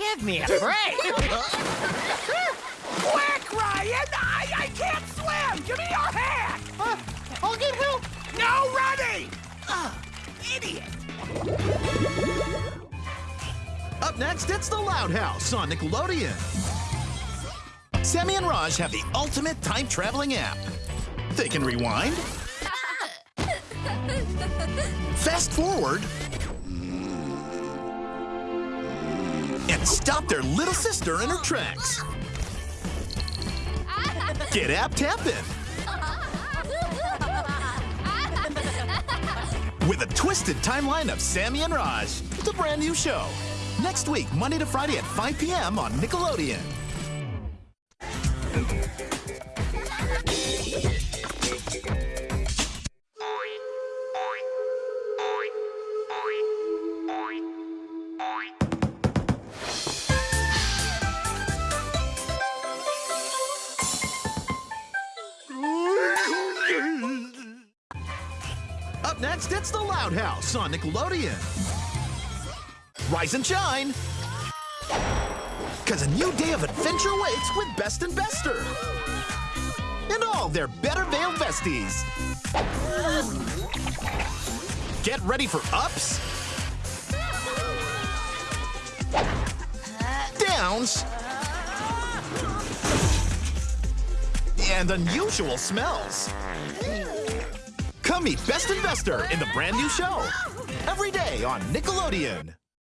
Give me a break. Quick, Ryan! I, I can't swim! Give me your hand! Uh, I'll get help. No running! Ugh, idiot! Up next, it's the Loud House on Nickelodeon. Sammy and Raj have the ultimate time traveling app. They can rewind, fast forward, and stop their little sister in her tracks. Get app tapping with a twisted timeline of Sammy and Raj. It's a brand new show. Next week, Monday to Friday at 5 p.m. on Nickelodeon. Next, it's the Loud House on Nickelodeon. Rise and shine! Cause a new day of adventure waits with Best and Bester! And all their Better Veil vesties. Get ready for ups, downs, and unusual smells. Come meet Best and Bester in the brand new show. Every day on Nickelodeon.